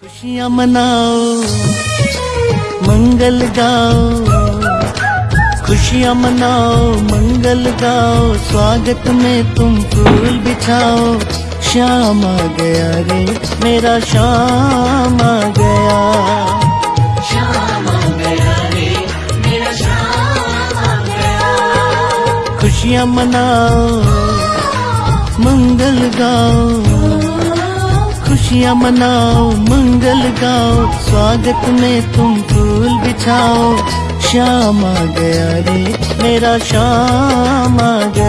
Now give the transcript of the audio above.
खुशियाँ मनाओ मंगल गाओ। खुशियाँ मनाओ मंगल गाओ। स्वागत में तुम फूल बिछाओ। श्याम आ गया रे मेरा श्याम आ गया। श्याम आ गया रे मेरा श्याम आ गया। खुशियाँ मनाओ मंगल गाओ। खुशियाँ मनाओ मंगल गाओ स्वागत में तुम फूल बिछाओ श्याम आ गया रे, मेरा श्याम आ गया